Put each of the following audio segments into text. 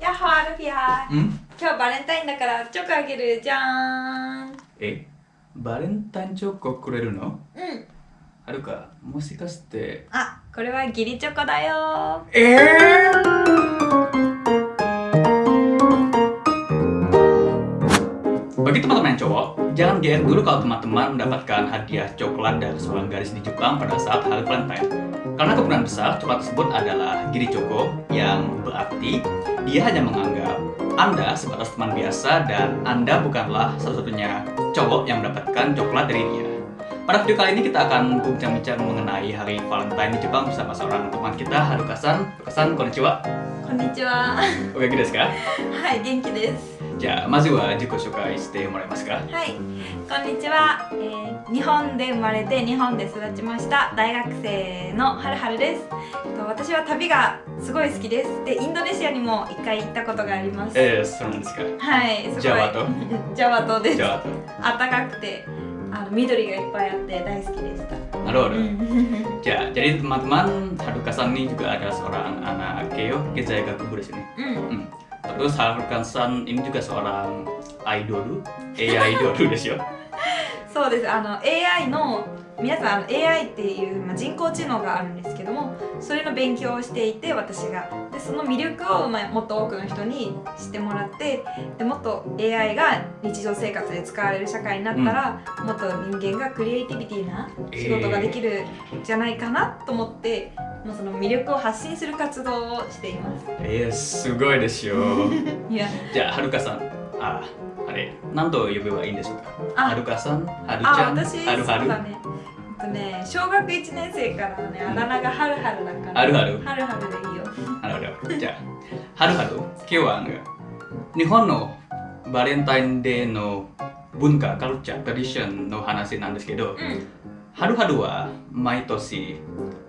やっほーアルフィアん？今日バレンタインだからチョコあげるじゃーん。え？バレンタインチョコくれるの？うん。はるか。もしかして。あこれは義理チョコだよえ Bagi teman-teman cowok, jangan GR dulu kalau teman-teman mendapatkan hadiah coklat dari seorang gadis di Jepang pada saat hari Valentine. Karena kemungkinan besar coklat tersebut adalah giri coko yang berarti dia hanya menganggap Anda sebatas teman biasa dan Anda bukanlah satu-satunya cowok yang mendapatkan coklat dari dia. Pada video kali ini kita akan berbincang-bincang mengenai hari Valentine di Jepang bersama seorang teman kita, Haruka-san. Haruka-san, konnichiwa. Konnichiwa. Oke, okay, sekarang. Hai, genki desu. じゃあまずは自己紹介してもらえますか？はい。こんにちは、えー日本で生まれて日本で育ちました。大学生のはるはるです。えっと私は旅がすごい好きです。でインドネシアにも一回行ったことがあります。えー、そうなんですか。はい。すごい。ジャワ島 ジャワ島です。じゃ暖かくてあの緑がいっぱいあって大好きでした。あなるほど、うん。Ya, jadi teman-teman Haruka-san ini juga ada seorang anak Keio Kezai Gakubu di sini. うん Hmm. Terus Haruka-san ini juga seorang idol, AI idol ですよ。そうですあの AI の皆さん AI っていう、まあ、人工知能があるんですけどもそれの勉強をしていて私が。でその魅力を、まあ、もっと多くの人に知ってもらってでもっと AI が日常生活で使われる社会になったら、もっと人間がクリエイティビティな仕事ができるんじゃないかなと思って、もうその魅力を発信する活動をしています。えー、すごいですよ。いや。じゃあ、はるかさん、あ、あれ、何と呼べばいいんでしょうか？あ。はるかさん、はるちあゃん、私はるはる？そうだね。えっとね小学1年生からねあだ名がはるはるだからはるはる？はるはるでいいよ。じゃあ、はるはる、今日はあの日本のバレンタインデーの文化、カルチャー、トラディションの話なんですけど、うん。はるはるは毎年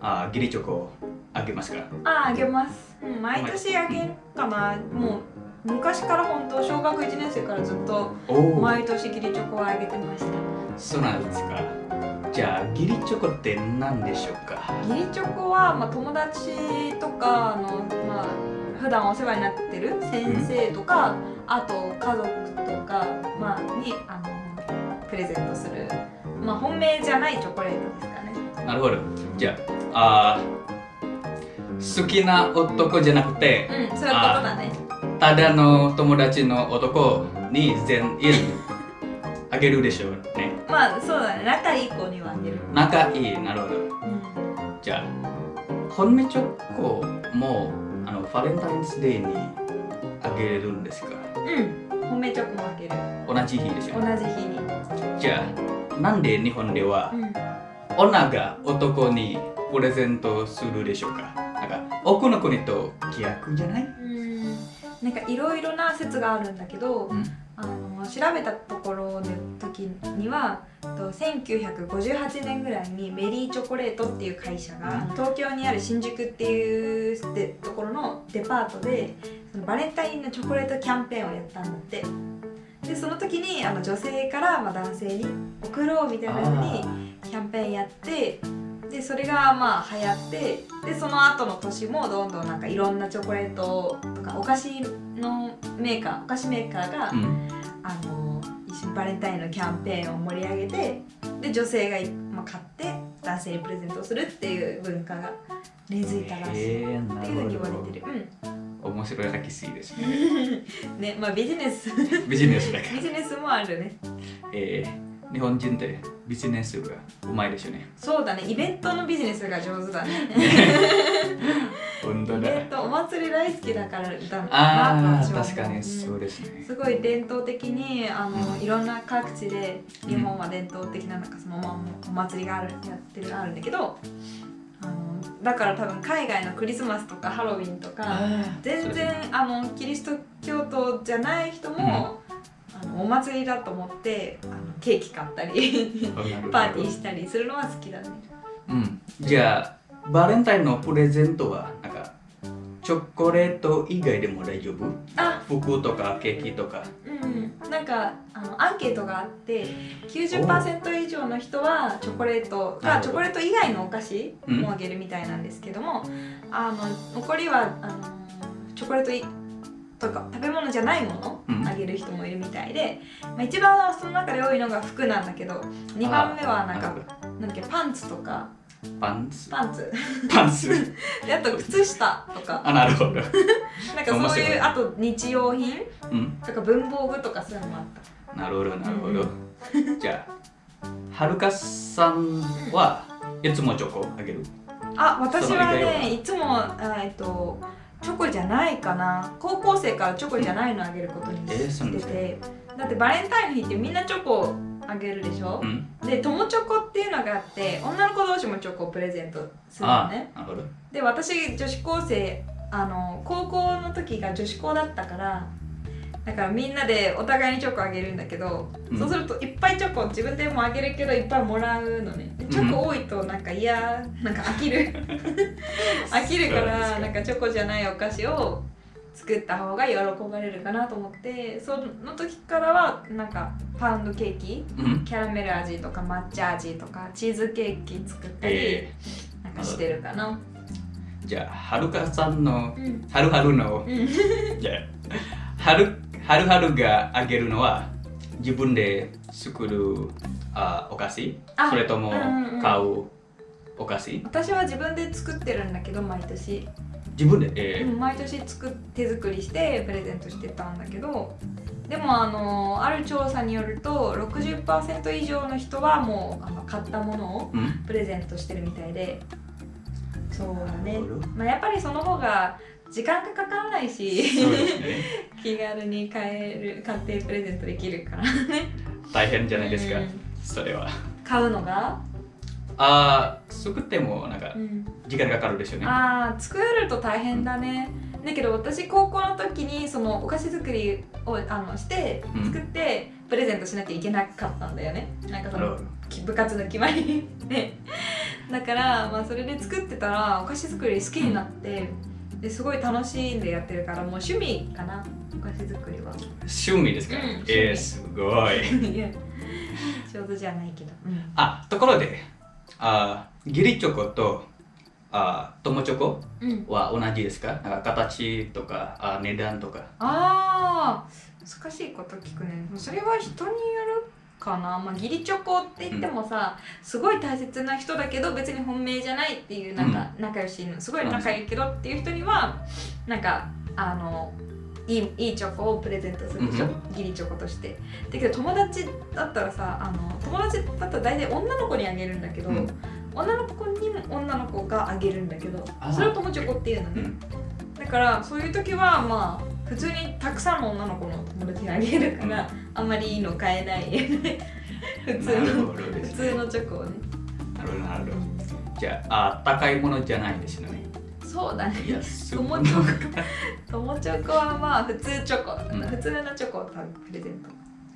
あギリチョコをあげますか？ああげます、うん、毎年あげるかな。もう昔から本当小学1年生からずっと毎年ギリチョコをあげてました。そうなんですかじゃあギリチョコって何でしょうか？ギリチョコは、まあ、友達とかあの、まあ、普段お世話になってる先生とか、あと家族とか、まあ、にあのプレゼントする、まあ、本命じゃないチョコレートですかね。なるほど。じゃああ好きな男じゃなくてうんそういうことだね。ただの友達の男に全員あげるでしょう。ねまあそうだね。仲いい子にはあげる。仲いいなるほど。うん。じゃあ本命チョコもあのバレンタインズデーにあげるんですか？うん。本命チョコもあげる。同じ日ですよ同ねじ日に。じゃあなんで日本ではうん。女が男にプレゼントするでしょうか？なんか奥の国と逆じゃない？うん。なんかいろいろな説があるんだけど、うん。あの調べたところの時にはと1958年ぐらいにメリーチョコレートっていう会社が、うん。東京にある新宿っていうでところのデパートでそのバレンタインのチョコレートキャンペーンをやったんだって。でその時にあの女性からまあ男性に送ろうみたいな風にキャンペーンやってでそれがまあ流行ってでその後の年もどんどんなんかいろんなチョコレートとかお菓子のメーカーお菓子メーカーが、うん。あのバレンタインのキャンペーンを盛り上げてで女性が、まあ、買って男性にプレゼントするっていう文化が根付いたらしい、っていうふうに言わほれてる。ど面白い歴史ですねうんねまあビジネス。ビジネスだから。ビジネスもあるね。えー、日本人ってビジネスがうまいですよね。そうだね。イベントのビジネスが上手だね祭り大好きだからだなと確かにうん。そうですね。すごい伝統的にあのいろんな各地で日本は伝統的ななんかそのままお祭りがあるやってるあるんだけどあのだから多分海外のクリスマスとかハロウィンとか全然あのキリスト教徒じゃない人も、あのお祭りだと思ってあのケーキ買ったりパーティーしたりするのは好きだね。うん。じゃあバレンタインのプレゼントは？チョコレート以外でも大丈夫？あ。服とかケーキとか。うん、なんかあのアンケートがあって90%以上の人はチョコレートがチョコレート以外のお菓子うん。もあげるみたいなんですけども、あの残りはあのチョコレートいとか食べ物じゃないものうん。あげる人もいるみたいで、まあ、一番その中で多いのが服なんだけど2番目はなんかなんだっけパンツとかどパンツ？パンツ。パンツ。であと靴下とか。あなるほど。なんかそういいうあと日用品？うん。とか文房具とかそういうのもあった。なるほどなるほど、じゃあはるかさんはいつもチョコあげる？あ私はねいつもあえっとチョコじゃないかな。高校生からチョコじゃないのあげることにしてですかて、だってバレンタインの日ってみんなチョコあげるでしょ？う、ん。で友チョコいうのがあって女の子同士もチョコをプレゼントするのあねなるほど。で私女子高生あの高校の時が女子校だったからだからみんなでお互いにチョコあげるんだけど、うん。そうするといっぱいチョコ自分でもあげるけどいっぱいもらうのね。でチョコ多いとなんか嫌なんか飽きる。飽きるからなんかチョコじゃないお菓子を作った方が喜ばれるかなと思ってその時からはなんかパウンドケーキうん。キャラメル味とか抹茶味とかチーズケーキ作ったり、えなんかしてるかな。ー、じゃあはるかさんのうん。はるはるのうん。じゃあはるはるはるがあげるのは自分で作るあお菓子？あそれともうんうんうん。買うお菓子？私は自分で作ってるんだけど毎年、自分で、えうん毎年作っ手作りしてプレゼントしてたんだけど。でもあのある調査によると60%以上の人はもうあの買ったものをーうん。プレゼントしてるみたいで。そうだね。まあ、やっぱりその方が時間がかからないしね。気軽に買える買ってプレゼントできるから大変じゃないですか、うん。それは。買うのが、あー作ってもなんかうん。時間かかるでしょうね。ああ作ると大変だね。だけど私高校の時にそのお菓子作りをあのしてうん。作ってプレゼントしなきゃいけなかったんだよね。なんかその部活の決まりで。だから、まあ、それで作ってたらお菓子作り好きになってですごい楽しんでやってるからもう趣味かなお菓子作りは。趣味ですか、うんえー、すごい。上手じゃないけど、うん。あところであーギリチョコとあー友チョコうん、は同じですか？なんか形とかあ値段とか。あー難しいこと聞くね。それは人によるかな、まあ、義理チョコって言ってもさ、すごい大切な人だけど別に本命じゃないっていうなんか仲良しのすごい仲いいけどっていう人にはなんかあのいいいいチョコをプレゼントするでしょ、うん。義理チョコとして。だけど友達だったらさあの友達だったら大体女の子にあげるんだけど、うん。女の子にも女の子があげるんだけどそれを友チョコっていうのね、うん。だからそういう時はまあ普通にたくさんの女の子の友達にあげるから、あんまりいいの買えない 普通のほどです普通のチョコをね、なるほどなるほど。じゃああ高いものじゃないですよねそうだね。友チョコ。友チョコはまあ普通チョコ、うん。普通のチョコをプレゼント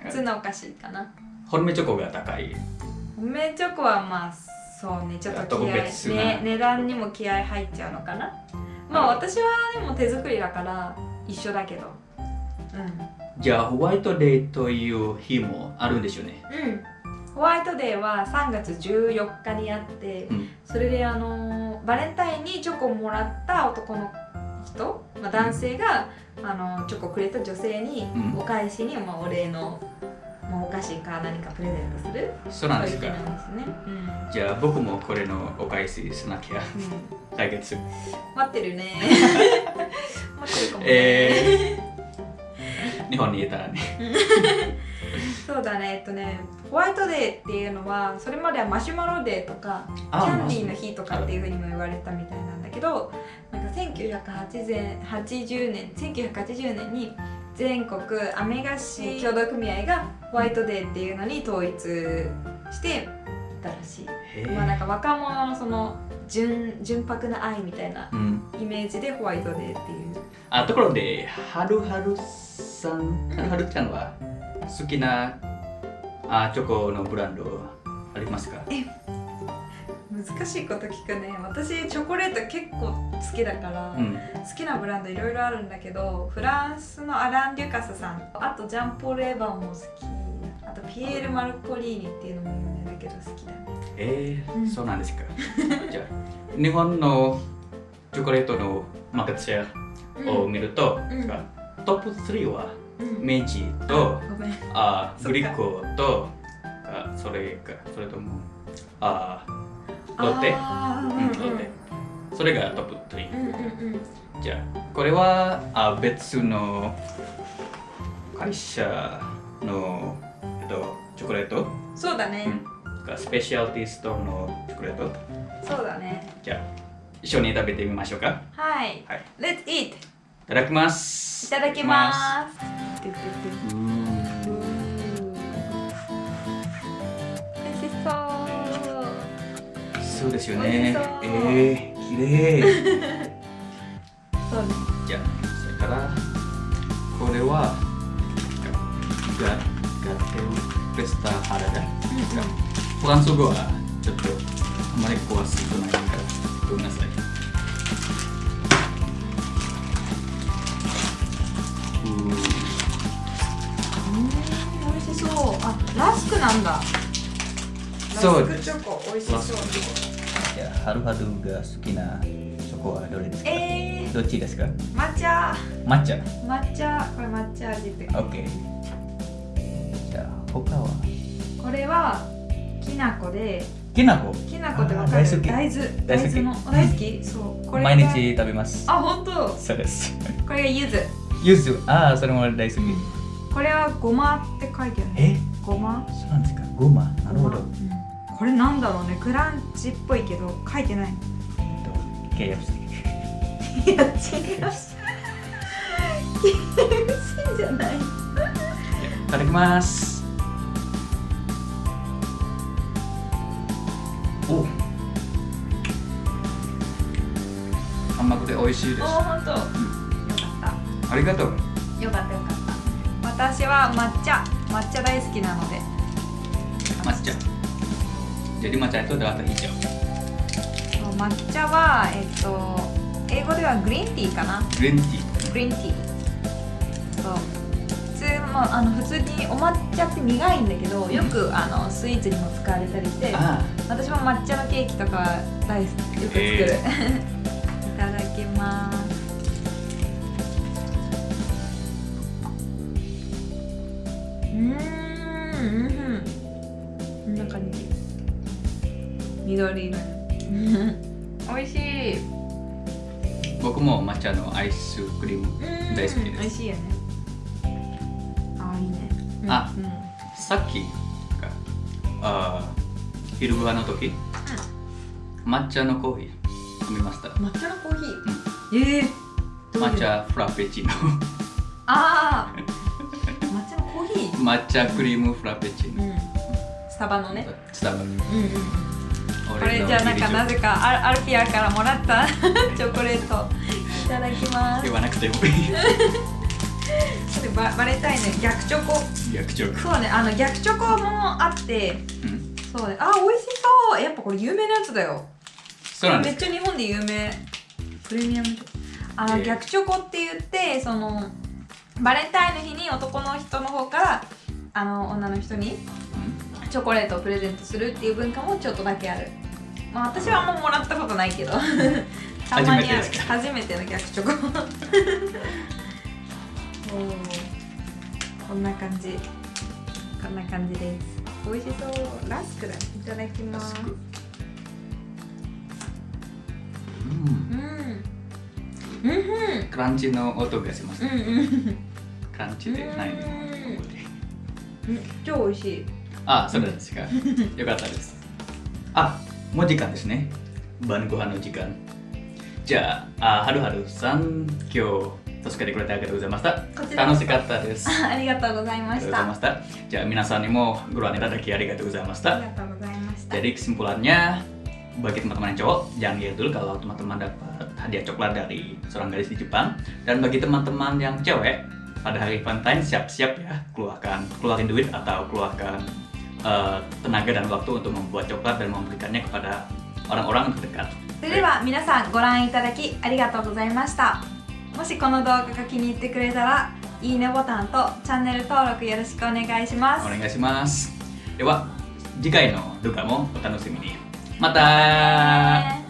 普通のお菓子かな。本命チョコが高い。梅チョコはまあそうねちょっと気合ね値段にも気合入っちゃうのかな。まあ私はでも手作りだから一緒だけど。うん。じゃあホワイトデーという日もあるんでしょうね。うん、ホワイトデーは3月14日にあって、うん。それであのーバレンタインにチョコをもらった男の人、まあ、男性が、あのーチョコをくれた女性にうん。お返しに、まあ、お礼の、まあ、お菓子か何かプレゼントするそうなんですか。ですね、うん。じゃあ僕もこれのお返ししなきゃ。うん。来月。待ってるね。待ってるかもね、え日本にいたらね そうだね。えっとねホワイトデーっていうのはそれまではマシュマロデーとかキあャンディーの日とかっていうふうにも言われたみたいなんだけどなんか1980年1980年に全国アメ菓子協同組合がホワイトデーっていうのに統一してたらしい、へまあなんか若者のその純純白な愛みたいなうん。イメージでホワイトデーっていう。あところではるはるさん？はるちゃんは？好きなあチョコのブランドありますか？難しいこと聞くね。私チョコレート結構好きだから、うん。好きなブランドいろいろあるんだけどフランスのアラン・デュカスさん。あとジャンポール・エヴァンも好き。あとピエール・マルコリーニっていうのも有名だけど好きだね。えーうん。そうなんですか。じゃあ日本のチョコレートのマーケットシェアを見ると、うん。トップ3は？うん。明治とあグリコとあそれかそれともあロッテ？うんロッテ。それがトップ3うんうんうんうん。じゃあこれはあ別の会社の、えっと、チョコレート？そうだね、がスペシャルティストのチョコレート？そうだね。じゃあ一緒に食べてみましょうか。はい。はい。Let's eat いただきます。いただきますしそう。そうですよね。そうえー、きれいそう。ねじゃあそれから。これはガガテルレスタハラダフランス語はちょっとあまり詳しくないからごめんなさいラスクなんだ。そう。ラスクチョコ美味しそう。じゃあハルハドが好きなチョコはどれですか？えどっちですか？ー、抹茶。抹茶？抹茶。これ抹茶味って。OK じゃあ他は？これはきな粉で。きな粉きな粉ってわかる？大好き。大豆。大豆の大好き？そう。これが毎日食べます。あ本当？そうです。これが柚子。ユズああそれも大好き。これはごまって書いてある。え？ごま？なんですか。ゴマなるほど。うんこれなんだろうね。クランチっぽいけど書いてない。KFC いや違う KFC じゃない。いただきます。お。甘くて美味しいです。おほん。とよかっありがとう。たよかったよかった。私は抹茶抹茶大好きなので。抹茶。jadi matcha itu adalah teh hijau そう抹茶はえっと英語ではグリーンティーかな。green tea グリーンティー。そう。普通もあの普通にお抹茶って苦いんだけどよくあのスイーツにも使われたりしてあ私も抹茶のケーキとか大好きよく作る、へい 緑。色 美味しい。僕も抹茶のアイスクリームうん。大好きです。美味しいよね。あいいね。あうん。さっきか。あー昼ご飯の時。抹茶のコーヒー。飲みました。抹茶のコーヒー、ええどういう？抹茶フラペチーノ。ああ抹茶のコーヒー？抹茶クリームフラペチーノ。うん。スタバのね。スタバうんうんこれじゃあなんかなぜかアルアルピアからもらった チョコレート。いただきます。言わなくてもいい。ババレンタインの逆チョコ。逆チョコ。そうね。あの逆チョコもあって。うん。そうね。あ美味しそう。やっぱこれ有名なやつだよ。そうなんめっちゃ日本で有名。プレミアムチョコあの、えー。逆チョコって言ってそのバレンタインの日に男の人の方からあの女の人にチョコレートをプレゼントするっていう文化もちょっとだけある。まあ私はあんまもらったことないけど。たまにある。初めての逆チョコ。こんな感じ。こんな感じです。美味しそう。ラスクだ。いただきラますうん。うん。うん。うんクランチの音がします。うんうん。クランチでないの。うん。超美味しい あ、そうですか。よかったです。あ、もう時間ですね。晩ご飯の時間。じゃあ、あはるはるさん、今日助けてくれてありがとうございました。こちらこそ楽しかったです。あありがとうございまりがとうしたございました。じゃあ、皆さんにもご覧いただきありがとうございました。ありがとうございました Jadi kesimpulannya, bagi teman-teman yang cowok, jangan lihat dulu kalau teman-teman dapat hadiah coklat dari seorang gadis di Jepang. Dan bagi teman-teman yang cewek, pada hari Valentine siap-siap ya, keluarkan, keluarin duit atau keluarkan eh, tenaga dan waktu untuk membuat coklat dan memberikannya kepada orang-orang terdekat. それでは皆さんご覧いただきありがとうございましたもしこの動画が気に入ってくれたらいいねボタンとチャンネル登録よろしくお願いしますお願いします。では、次回の動画もお楽しみに。また